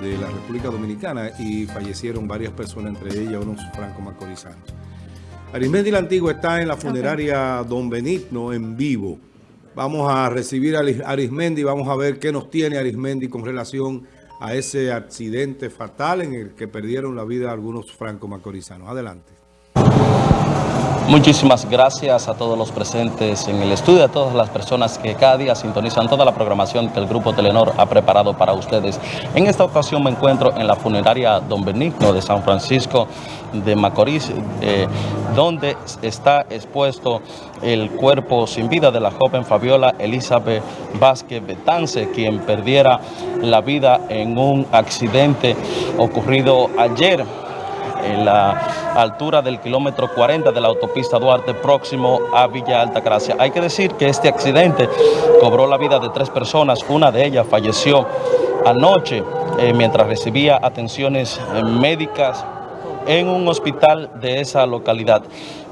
de la República Dominicana y fallecieron varias personas, entre ellas unos franco-macorizanos. Arismendi la Antigua está en la funeraria Don Benigno en vivo. Vamos a recibir a Arismendi, vamos a ver qué nos tiene Arismendi con relación a ese accidente fatal en el que perdieron la vida algunos franco-macorizanos. Adelante. Muchísimas gracias a todos los presentes en el estudio, a todas las personas que cada día sintonizan toda la programación que el Grupo Telenor ha preparado para ustedes. En esta ocasión me encuentro en la funeraria Don Benigno de San Francisco de Macorís, eh, donde está expuesto el cuerpo sin vida de la joven Fabiola Elizabeth Vázquez Betance, quien perdiera la vida en un accidente ocurrido ayer en la altura del kilómetro 40 de la autopista Duarte, próximo a Villa Altagracia. Hay que decir que este accidente cobró la vida de tres personas, una de ellas falleció anoche eh, mientras recibía atenciones eh, médicas en un hospital de esa localidad.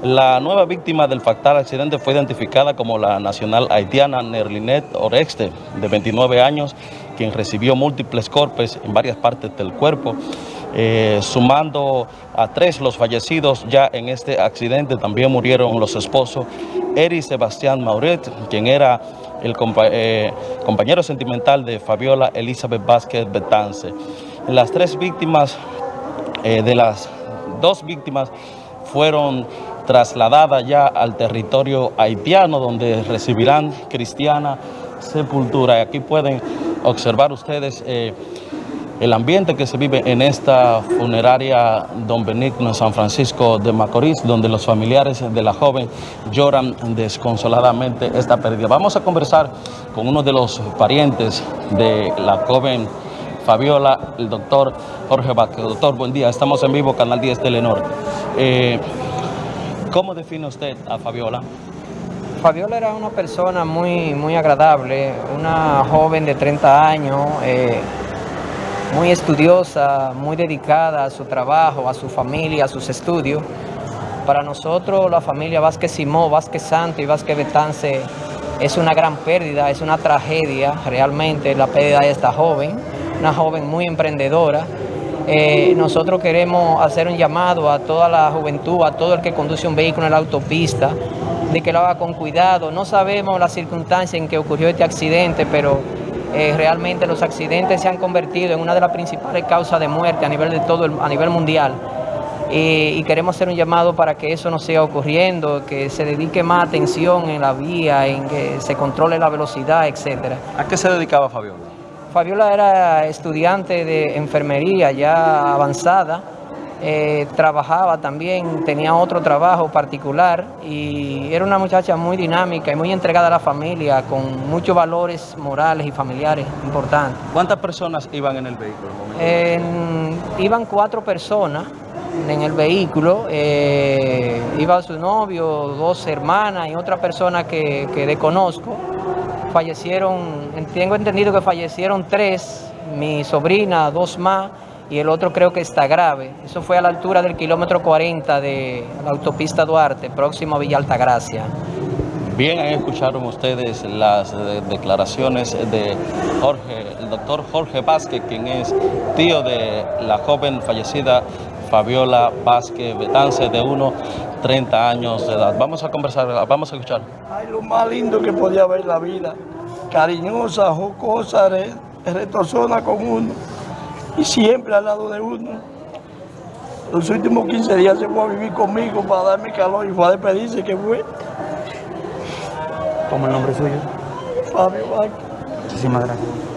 La nueva víctima del fatal accidente fue identificada como la nacional haitiana Nerlinet Orexte, de 29 años, quien recibió múltiples golpes en varias partes del cuerpo. Eh, sumando a tres los fallecidos ya en este accidente, también murieron los esposos Eri Sebastián Mauret, quien era el eh, compañero sentimental de Fabiola Elizabeth Vázquez Betance. Las tres víctimas, eh, de las dos víctimas, fueron trasladadas ya al territorio haitiano, donde recibirán cristiana sepultura. Aquí pueden observar ustedes el ambiente que se vive en esta funeraria Don Benigno en San Francisco de Macorís, donde los familiares de la joven lloran desconsoladamente esta pérdida. Vamos a conversar con uno de los parientes de la joven Fabiola, el doctor Jorge Vázquez. Doctor, buen día. Estamos en vivo, Canal 10 Telenor. Eh, ¿Cómo define usted a Fabiola? Fabiola era una persona muy, muy agradable, una joven de 30 años, eh, muy estudiosa, muy dedicada a su trabajo, a su familia, a sus estudios. Para nosotros, la familia Vázquez Simó, Vázquez Santo y Vázquez Betance es una gran pérdida, es una tragedia realmente la pérdida de esta joven, una joven muy emprendedora. Eh, nosotros queremos hacer un llamado a toda la juventud, a todo el que conduce un vehículo en la autopista, de que lo haga con cuidado. No sabemos la circunstancia en que ocurrió este accidente, pero eh, realmente los accidentes se han convertido en una de las principales causas de muerte a nivel de todo a nivel mundial. Y, queremos hacer un llamado para que eso no siga ocurriendo, que se dedique más atención en la vía, en que se controle la velocidad, etcétera. ¿A qué se dedicaba Fabiola? Fabiola era estudiante de enfermería ya avanzada, eh, trabajaba también, tenía otro trabajo particular y era una muchacha muy dinámica y muy entregada a la familia, con muchos valores morales y familiares importantes. ¿Cuántas personas iban en el vehículo? iban cuatro personas en el vehículo, eh, iba su novio, dos hermanas y otra persona que, que desconozco. Fallecieron, tengo entendido que fallecieron tres, mi sobrina, dos más, y el otro creo que está grave. Eso fue a la altura del kilómetro 40 de la autopista Duarte, próximo a Villa Altagracia. Bien, ahí escucharon ustedes las declaraciones de Jorge, el doctor Jorge Vázquez, quien es tío de la joven fallecida Fabiola Vázquez Betance, de unos 30 años de edad. Vamos a conversar, vamos a escuchar. Ay, lo más lindo que podía ver la vida, cariñosa, jocosa, retorcona con uno y siempre al lado de uno. Los últimos 15 días se fue a vivir conmigo para darme calor y fue a despedirse que fue. ¿Cómo el nombre suyo? Fabio Vázquez. Muchísimas gracias.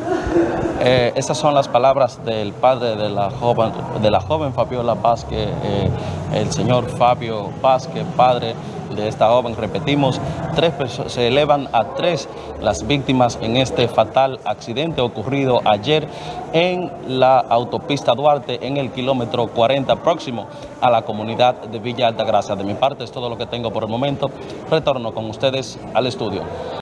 Eh, estas son las palabras del padre de la joven, de la joven Fabiola Vázquez, eh, el señor Fabio Vázquez, padre de esta joven. Repetimos, tres se elevan a tres las víctimas en este fatal accidente ocurrido ayer en la autopista Duarte en el kilómetro 40 próximo a la comunidad de Villa Altagracia. De mi parte es todo lo que tengo por el momento. Retorno con ustedes al estudio.